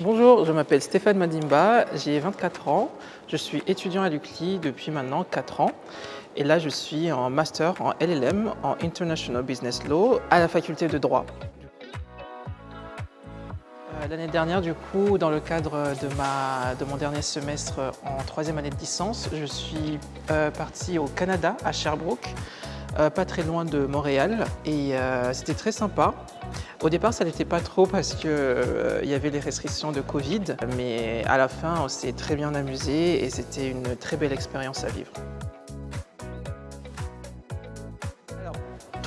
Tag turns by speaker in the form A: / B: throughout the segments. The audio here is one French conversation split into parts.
A: Bonjour, je m'appelle Stéphane Madimba, j'ai 24 ans, je suis étudiant à l'UCLI depuis maintenant 4 ans et là je suis en master en LLM, en International Business Law à la faculté de droit. Euh, l'année dernière, du coup, dans le cadre de, mon dernier semestre en troisième année de licence, je suis euh, partie au Canada, à Sherbrooke, pas très loin de Montréal, et c'était très sympa. Au départ, ça n'était pas trop parce qu'il euh, y avait les restrictions de Covid, mais à la fin, on s'est très bien amusé et c'était une très belle expérience à vivre.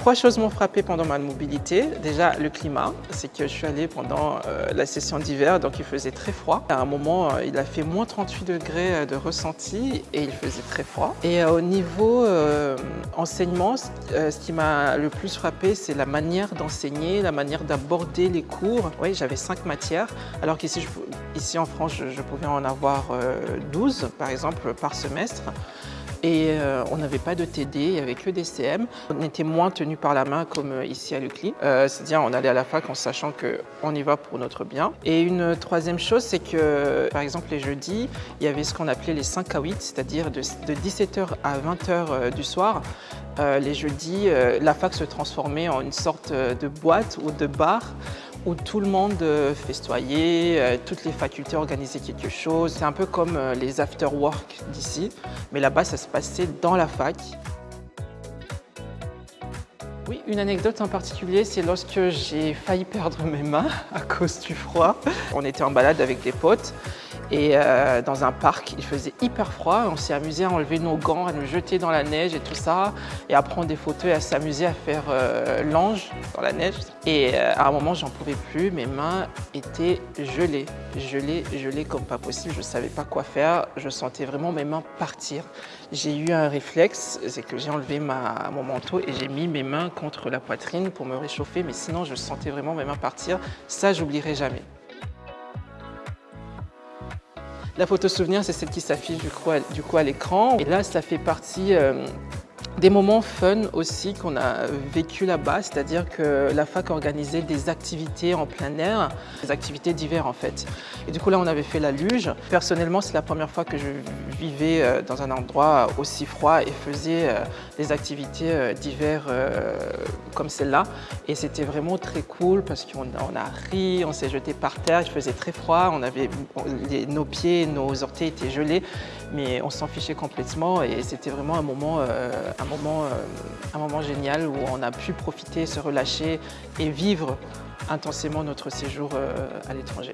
A: Trois choses m'ont frappé pendant ma mobilité. Déjà, le climat, c'est que je suis allée pendant euh, la session d'hiver, donc il faisait très froid. À un moment, euh, il a fait moins 38 degrés euh, de ressenti et il faisait très froid. Et au niveau enseignement, ce qui m'a le plus frappé, c'est la manière d'enseigner, la manière d'aborder les cours. Oui, j'avais cinq matières, alors qu'ici ici en France, je, je, pouvais en avoir 12, par exemple, par semestre et euh, on n'avait pas de TD, avec le DCM. On était moins tenu par la main comme euh, ici à l'UCLI. Euh, c'est-à-dire on allait à la fac en sachant qu'on y va pour notre bien. Et une troisième chose, c'est que par exemple les jeudis, il y avait ce qu'on appelait les 5 à 8, c'est-à-dire de, 17h à 20h du soir. les jeudis, la fac se transformait en une sorte de boîte ou de bar où tout le monde euh, festoyait, euh, toutes les facultés organisaient quelque chose. C'est un peu comme euh, les after-work d'ici, mais là-bas, ça se passait dans la fac. Oui, une anecdote en particulier, c'est lorsque j'ai failli perdre mes mains à cause du froid. On était en balade avec des potes et euh, dans un parc, il faisait hyper froid. On s'est amusé à enlever nos gants, à nous jeter dans la neige et tout ça, et à prendre des photos et à s'amuser à faire euh, l'ange dans la neige. Et euh, à un moment, j'en pouvais plus. Mes mains étaient gelées, gelées, gelées comme pas possible. Je ne savais pas quoi faire. Je sentais vraiment mes mains partir. J'ai eu un réflexe, c'est que j'ai enlevé mon manteau et j'ai mis mes mains contre la poitrine pour me réchauffer. Mais sinon, je sentais vraiment mes mains partir. Ça, j'oublierai jamais. La photo souvenir, c'est celle qui s'affiche du coup à, l'écran. Et là, ça fait partie euh, des moments fun aussi qu'on a vécu là-bas, c'est-à-dire que la fac organisait des activités en plein air, des activités d'hiver en fait. Et du coup là on avait fait la luge. Personnellement c'est la première fois que je vivais euh, dans un endroit aussi froid et faisais euh, des activités euh, d'hiver comme celle-là. Et c'était vraiment très cool parce qu'on a ri, on s'est jeté par terre, il faisait très froid, on avait, nos pieds, nos orteils étaient gelés, mais on s'en fichait complètement et c'était vraiment un moment un moment, un moment génial où on a pu profiter, se relâcher et vivre intensément notre séjour à l'étranger.